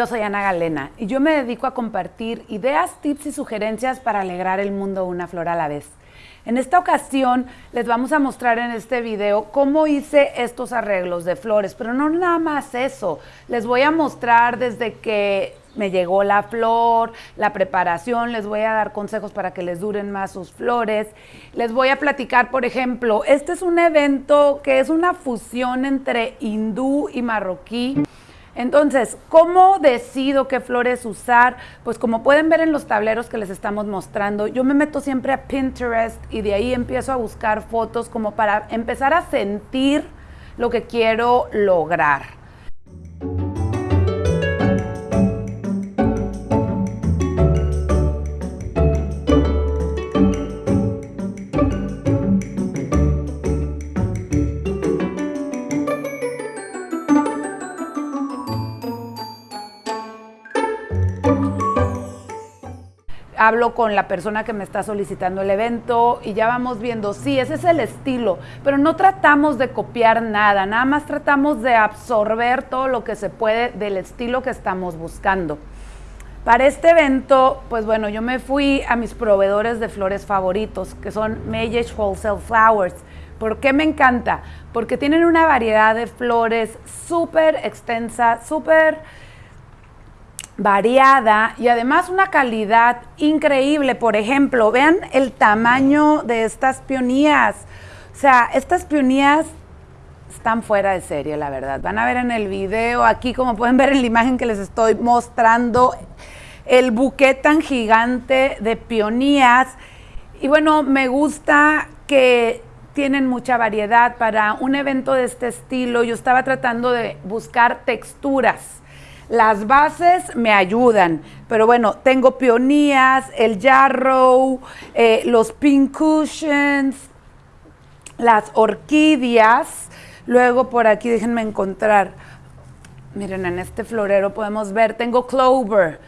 Yo soy Ana Galena y yo me dedico a compartir ideas, tips y sugerencias para alegrar el mundo una flor a la vez. En esta ocasión les vamos a mostrar en este video cómo hice estos arreglos de flores, pero no nada más eso. Les voy a mostrar desde que me llegó la flor, la preparación, les voy a dar consejos para que les duren más sus flores. Les voy a platicar, por ejemplo, este es un evento que es una fusión entre hindú y marroquí. Entonces, ¿cómo decido qué flores usar? Pues como pueden ver en los tableros que les estamos mostrando, yo me meto siempre a Pinterest y de ahí empiezo a buscar fotos como para empezar a sentir lo que quiero lograr. Hablo con la persona que me está solicitando el evento y ya vamos viendo, sí, ese es el estilo, pero no tratamos de copiar nada, nada más tratamos de absorber todo lo que se puede del estilo que estamos buscando. Para este evento, pues bueno, yo me fui a mis proveedores de flores favoritos, que son Mayesh Wholesale Flowers. ¿Por qué me encanta? Porque tienen una variedad de flores súper extensa, súper variada y además una calidad increíble. Por ejemplo, vean el tamaño de estas pionías. O sea, estas pionías están fuera de serie, la verdad. Van a ver en el video, aquí como pueden ver en la imagen que les estoy mostrando, el buque tan gigante de pionías. Y bueno, me gusta que tienen mucha variedad para un evento de este estilo. Yo estaba tratando de buscar texturas las bases me ayudan, pero bueno, tengo peonías, el jarrow, eh, los pink cushions, las orquídeas. Luego por aquí, déjenme encontrar. Miren, en este florero podemos ver, tengo clover.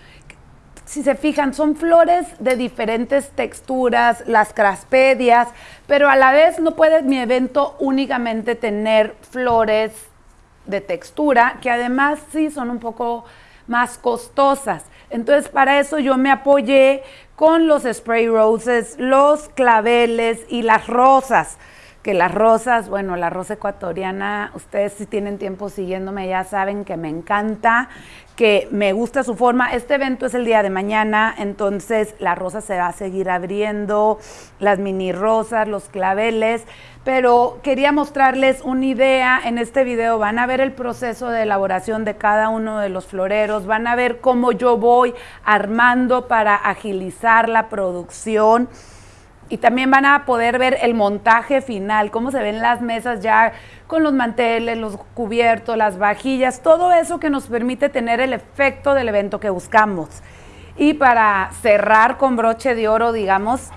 Si se fijan, son flores de diferentes texturas, las craspedias, pero a la vez no puede mi evento únicamente tener flores de textura, que además sí son un poco más costosas. Entonces, para eso yo me apoyé con los spray roses, los claveles y las rosas. Que las rosas, bueno, la rosa ecuatoriana, ustedes si tienen tiempo siguiéndome ya saben que me encanta, que me gusta su forma. Este evento es el día de mañana, entonces la rosa se va a seguir abriendo, las mini rosas, los claveles pero quería mostrarles una idea. En este video van a ver el proceso de elaboración de cada uno de los floreros, van a ver cómo yo voy armando para agilizar la producción y también van a poder ver el montaje final, cómo se ven las mesas ya con los manteles, los cubiertos, las vajillas, todo eso que nos permite tener el efecto del evento que buscamos. Y para cerrar con broche de oro, digamos,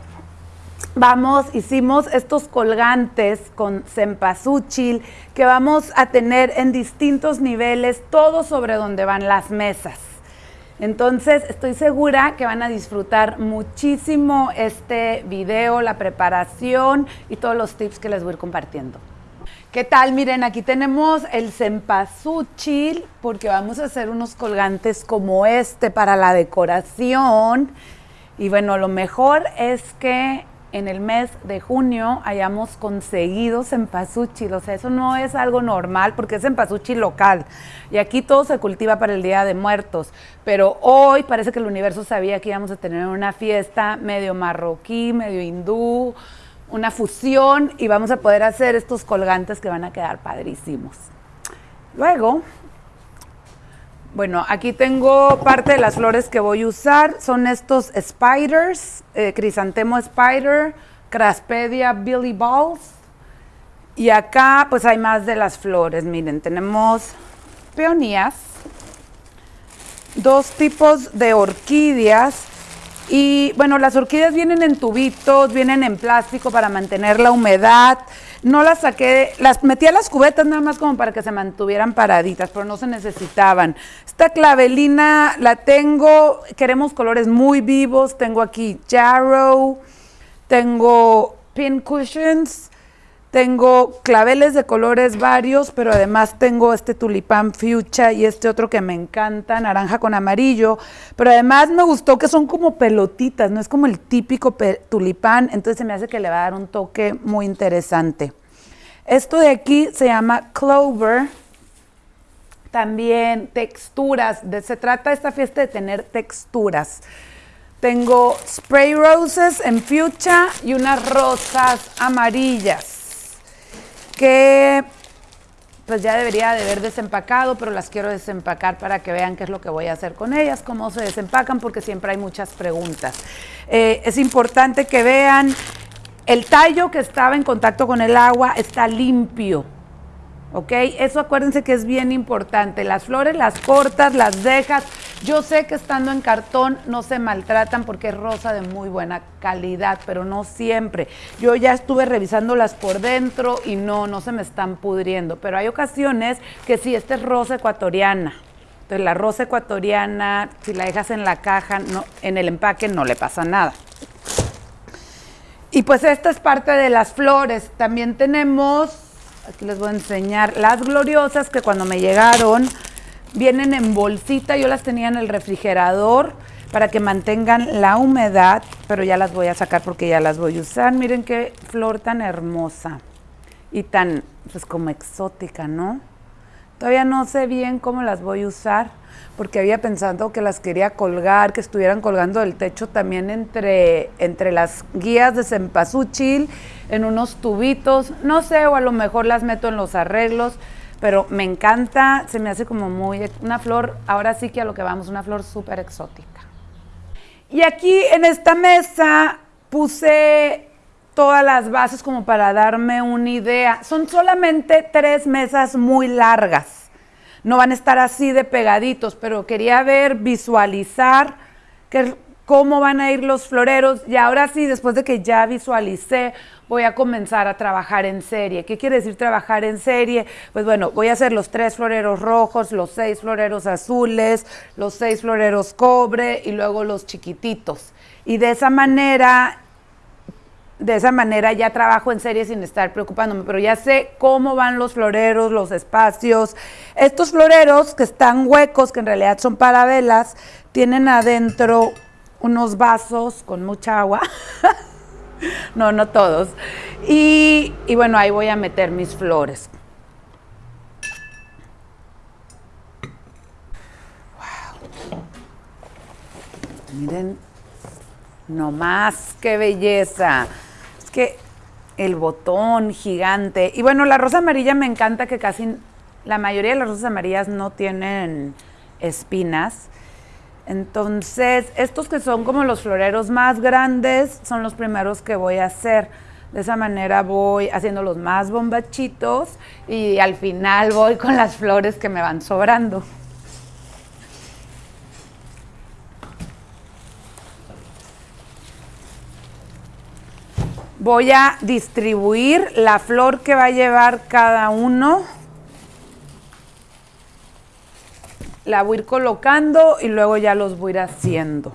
vamos, hicimos estos colgantes con cempasúchil que vamos a tener en distintos niveles, todo sobre donde van las mesas. Entonces, estoy segura que van a disfrutar muchísimo este video, la preparación y todos los tips que les voy a ir compartiendo. ¿Qué tal? Miren, aquí tenemos el cempasúchil porque vamos a hacer unos colgantes como este para la decoración. Y bueno, lo mejor es que en el mes de junio hayamos conseguido cempasúchil. O sea, eso no es algo normal porque es cempasúchil local. Y aquí todo se cultiva para el Día de Muertos. Pero hoy parece que el universo sabía que íbamos a tener una fiesta medio marroquí, medio hindú, una fusión y vamos a poder hacer estos colgantes que van a quedar padrísimos. Luego, bueno, aquí tengo parte de las flores que voy a usar. Son estos spiders, eh, crisantemo spider, craspedia billy balls. Y acá pues hay más de las flores. Miren, tenemos peonías, dos tipos de orquídeas. Y bueno, las orquídeas vienen en tubitos, vienen en plástico para mantener la humedad no las saqué, las metí a las cubetas nada más como para que se mantuvieran paraditas, pero no se necesitaban. Esta clavelina la tengo, queremos colores muy vivos, tengo aquí Jarrow, tengo pin cushions, Tengo claveles de colores varios, pero además tengo este tulipán fuchsia y este otro que me encanta, naranja con amarillo. Pero además me gustó que son como pelotitas, no es como el típico tulipán, entonces se me hace que le va a dar un toque muy interesante. Esto de aquí se llama clover. También texturas. se trata esta fiesta de tener texturas. Tengo spray roses en fuchsia y unas rosas amarillas que pues ya debería de haber desempacado, pero las quiero desempacar para que vean qué es lo que voy a hacer con ellas, cómo se desempacan, porque siempre hay muchas preguntas. Eh, es importante que vean el tallo que estaba en contacto con el agua está limpio. ¿Ok? Eso acuérdense que es bien importante. Las flores las cortas, las dejas. Yo sé que estando en cartón no se maltratan porque es rosa de muy buena calidad, pero no siempre. Yo ya estuve revisándolas por dentro y no, no se me están pudriendo. Pero hay ocasiones que sí, esta es rosa ecuatoriana. Entonces la rosa ecuatoriana, si la dejas en la caja, en el empaque no le pasa nada. Y pues esta es parte de las flores. También tenemos, aquí les voy a enseñar, las gloriosas que cuando me llegaron vienen en bolsita. Yo las tenía en el refrigerador para que mantengan la humedad, pero ya las voy a sacar porque ya las voy a usar. Miren qué flor tan hermosa y tan, pues como exótica, ¿no? Todavía no sé bien cómo las voy a usar porque había pensado que las quería colgar, que estuvieran colgando del techo también entre, entre las guías de cempasúchil, en unos tubitos, no sé, o a lo mejor las meto en los arreglos, pero me encanta, se me hace como muy, una flor, ahora sí que a lo que vamos, una flor súper exótica. Y aquí en esta mesa puse todas las bases como para darme una idea. Son solamente tres mesas muy largas no van a estar así de pegaditos, pero quería ver, visualizar cómo van a ir los floreros y ahora sí, después de que ya visualicé, voy a comenzar a trabajar en serie. ¿Qué quiere decir trabajar en serie? Pues bueno, voy a hacer los tres floreros rojos, los seis floreros azules, los seis floreros cobre y luego los chiquititos. Y de esa manera de esa manera ya trabajo en serie sin estar preocupándome, pero ya sé cómo van los floreros, los espacios. Estos floreros que están huecos, que en realidad son para velas, tienen adentro unos vasos con mucha agua. no, no todos. Y, y bueno, ahí voy a meter mis flores. Wow. Miren, no más, qué belleza que el botón gigante. Y bueno, la rosa amarilla me encanta que casi la mayoría de las rosas amarillas no tienen espinas. Entonces, estos que son como los floreros más grandes son los primeros que voy a hacer. De esa manera voy haciendo los más bombachitos y al final voy con las flores que me van sobrando. Voy a distribuir la flor que va a llevar cada uno. La voy a ir colocando y luego ya los voy a ir haciendo.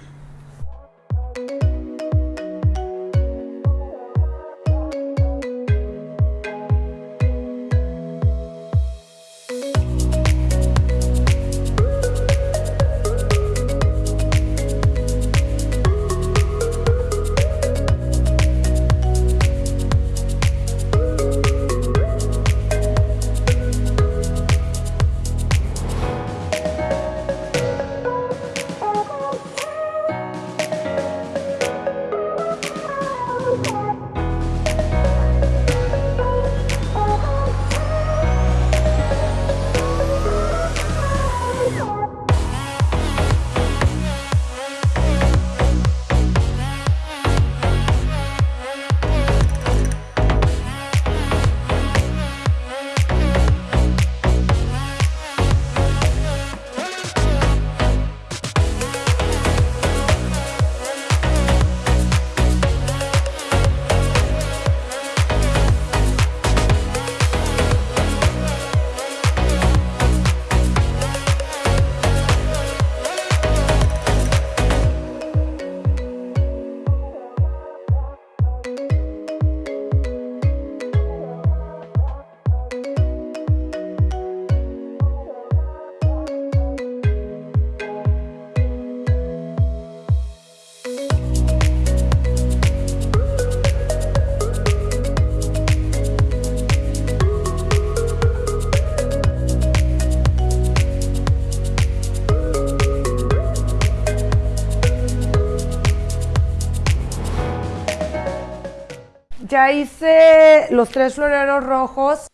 Ya hice los tres floreros rojos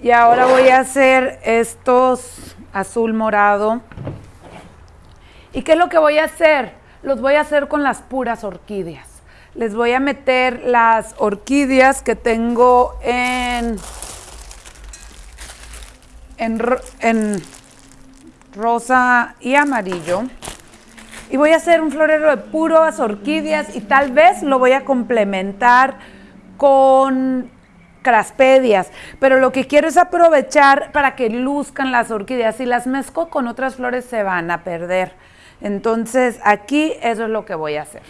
y ahora voy a hacer estos azul morado. ¿Y qué es lo que voy a hacer? Los voy a hacer con las puras orquídeas. Les voy a meter las orquídeas que tengo en, en, en rosa y amarillo. Y voy a hacer un florero de puras orquídeas y tal vez lo voy a complementar con craspedias, pero lo que quiero es aprovechar para que luzcan las orquídeas. Si las mezco con otras flores se van a perder. Entonces aquí eso es lo que voy a hacer.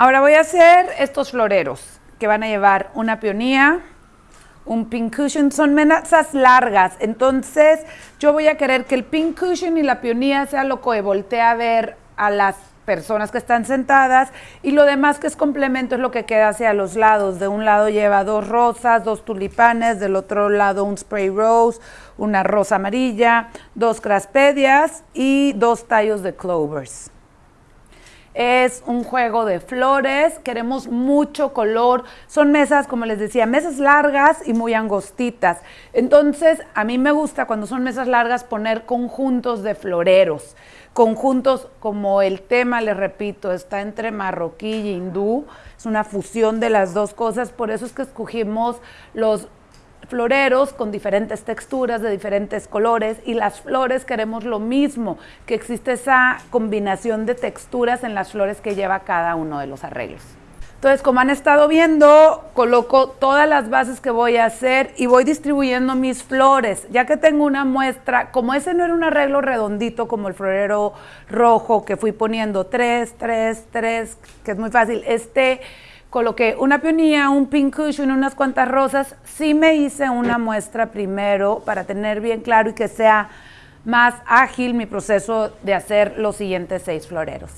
Ahora voy a hacer estos floreros que van a llevar una peonía, un pink cushion, son mesas largas, entonces yo voy a querer que el pink cushion y la peonía sea lo que voltee a ver a las personas que están sentadas y lo demás que es complemento es lo que queda hacia los lados. De un lado lleva dos rosas, dos tulipanes, del otro lado un spray rose, una rosa amarilla, dos craspedias y dos tallos de clovers es un juego de flores, queremos mucho color, son mesas, como les decía, mesas largas y muy angostitas. Entonces, a mí me gusta cuando son mesas largas poner conjuntos de floreros, conjuntos como el tema, les repito, está entre marroquí y hindú, es una fusión de las dos cosas, por eso es que escogimos los floreros con diferentes texturas, de diferentes colores, y las flores queremos lo mismo, que existe esa combinación de texturas en las flores que lleva cada uno de los arreglos. Entonces, como han estado viendo, coloco todas las bases que voy a hacer y voy distribuyendo mis flores. Ya que tengo una muestra, como ese no era un arreglo redondito como el florero rojo que fui poniendo tres, tres, tres, que es muy fácil, este coloqué una peonía, un pink cushion, unas cuantas rosas. Sí me hice una muestra primero para tener bien claro y que sea más ágil mi proceso de hacer los siguientes seis floreros.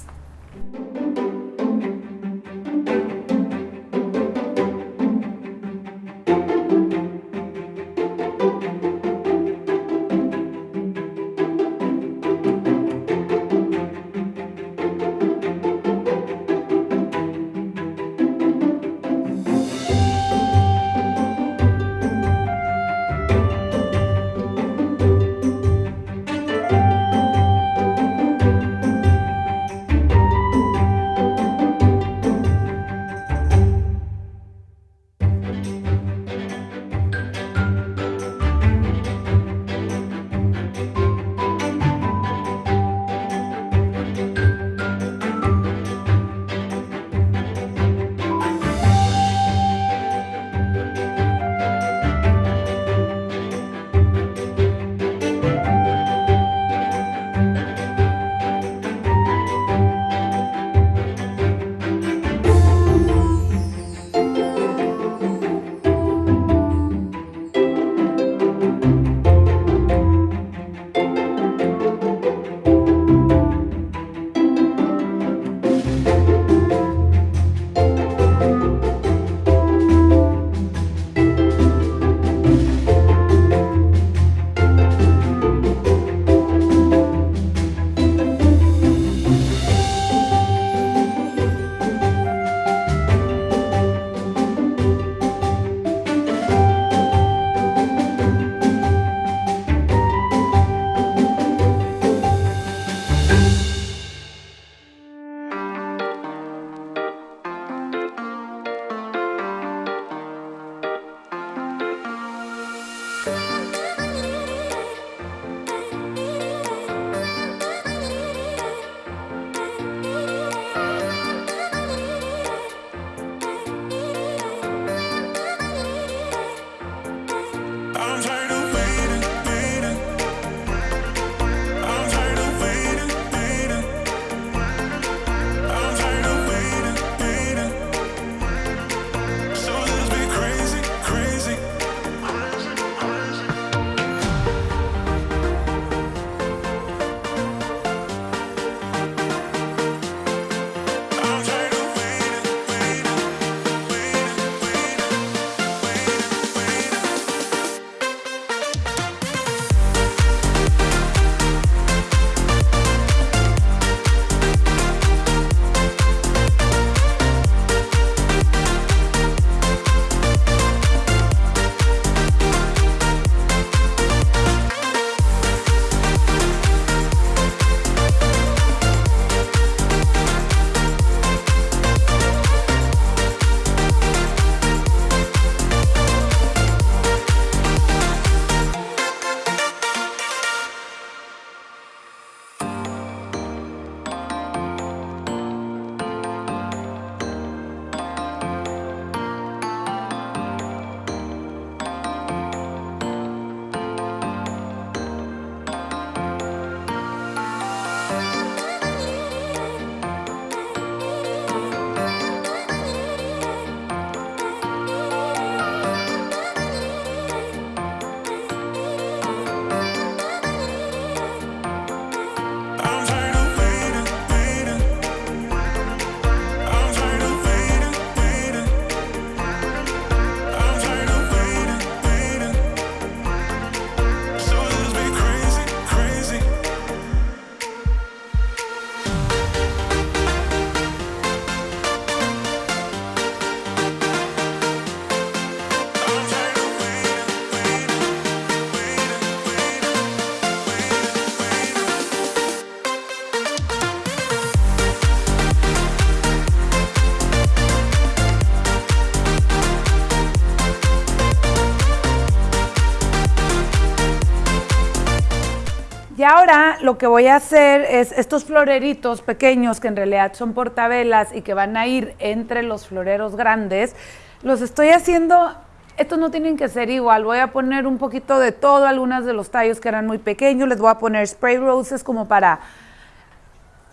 Ahora lo que voy a hacer es estos floreritos pequeños que en realidad son portavelas y que van a ir entre los floreros grandes, los estoy haciendo, estos no tienen que ser igual, voy a poner un poquito de todo, algunos de los tallos que eran muy pequeños, les voy a poner spray roses como para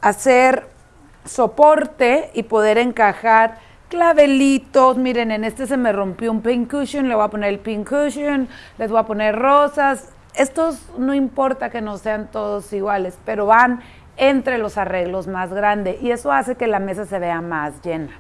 hacer soporte y poder encajar clavelitos. Miren, en este se me rompió un pink cushion, le voy a poner el pink cushion, les voy a poner rosas. Estos no importa que no sean todos iguales, pero van entre los arreglos más grandes y eso hace que la mesa se vea más llena.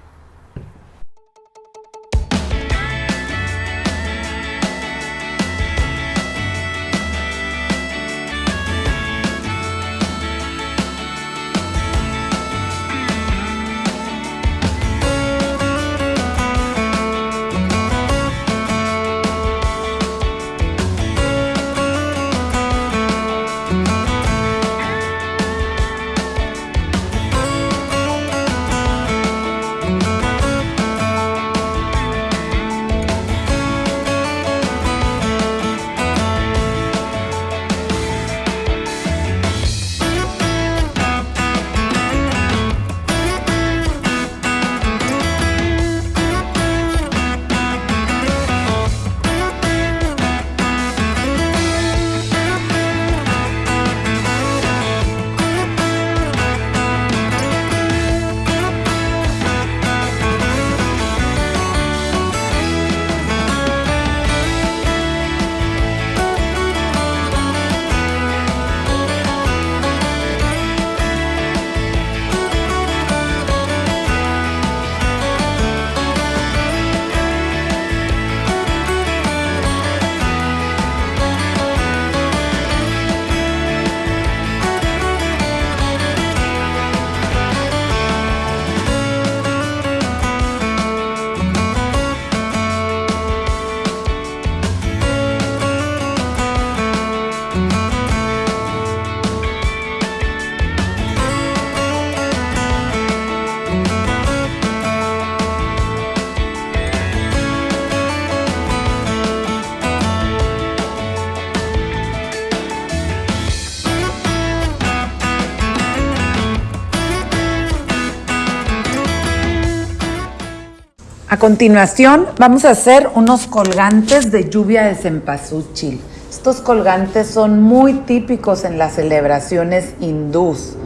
A continuación vamos a hacer unos colgantes de lluvia de cempasúchil. Estos colgantes son muy típicos en las celebraciones hindús.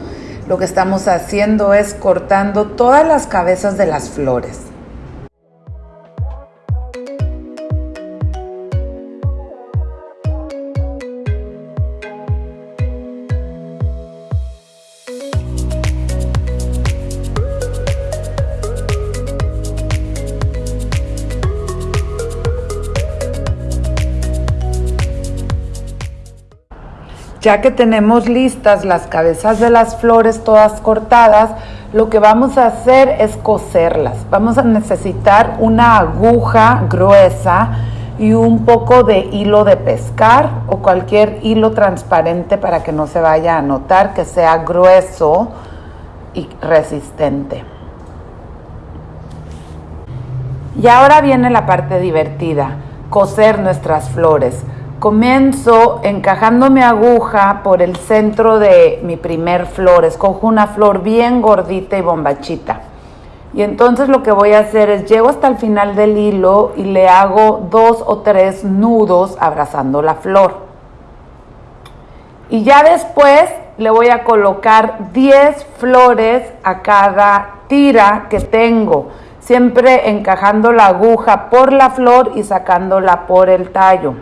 Lo que estamos haciendo es cortando todas las cabezas de las flores. Ya que tenemos listas las cabezas de las flores todas cortadas, lo que vamos a hacer es coserlas. Vamos a necesitar una aguja gruesa y un poco de hilo de pescar o cualquier hilo transparente para que no se vaya a notar, que sea grueso y resistente. Y ahora viene la parte divertida, coser nuestras flores. Comienzo encajando mi aguja por el centro de mi primer flor. Escojo una flor bien gordita y bombachita. Y entonces lo que voy a hacer es llego hasta el final del hilo y le hago dos o tres nudos abrazando la flor. Y ya después le voy a colocar 10 flores a cada tira que tengo, siempre encajando la aguja por la flor y sacándola por el tallo.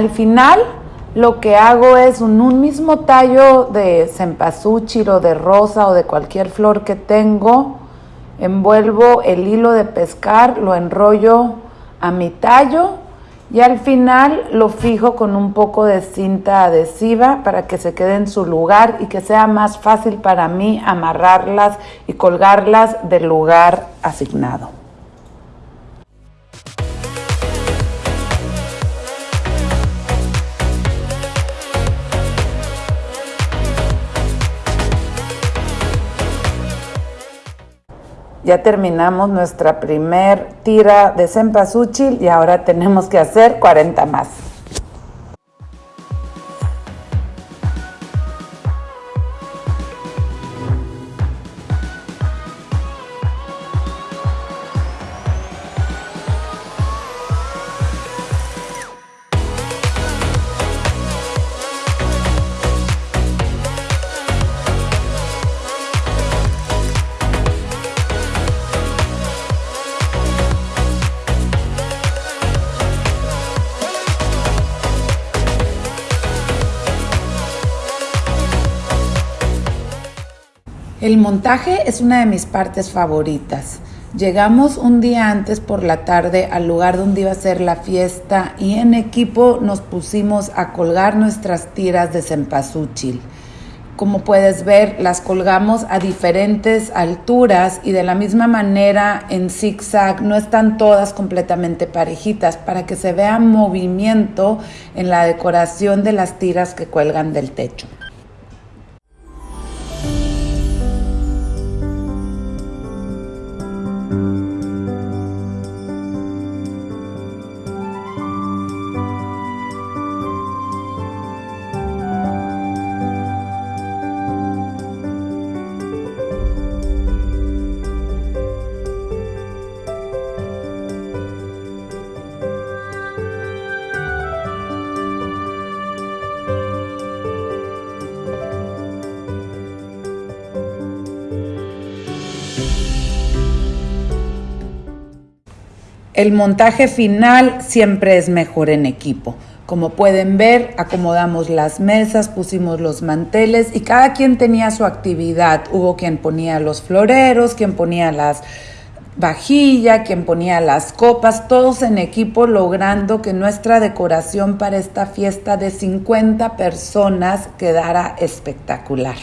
Al final lo que hago es un, un mismo tallo de cempasúchil o de rosa o de cualquier flor que tengo, envuelvo el hilo de pescar, lo enrollo a mi tallo y al final lo fijo con un poco de cinta adhesiva para que se quede en su lugar y que sea más fácil para mí amarrarlas y colgarlas del lugar asignado. Ya terminamos nuestra primer tira de cempasúchil y ahora tenemos que hacer 40 más. Montaje es una de mis partes favoritas. Llegamos un día antes por la tarde al lugar donde iba a ser la fiesta y en equipo nos pusimos a colgar nuestras tiras de cempasúchil. Como puedes ver, las colgamos a diferentes alturas y de la misma manera en zigzag, no están todas completamente parejitas para que se vea movimiento en la decoración de las tiras que cuelgan del techo. El montaje final siempre es mejor en equipo. Como pueden ver, acomodamos las mesas, pusimos los manteles y cada quien tenía su actividad. Hubo quien ponía los floreros, quien ponía las vajilla, quien ponía las copas, todos en equipo logrando que nuestra decoración para esta fiesta de 50 personas quedara espectacular.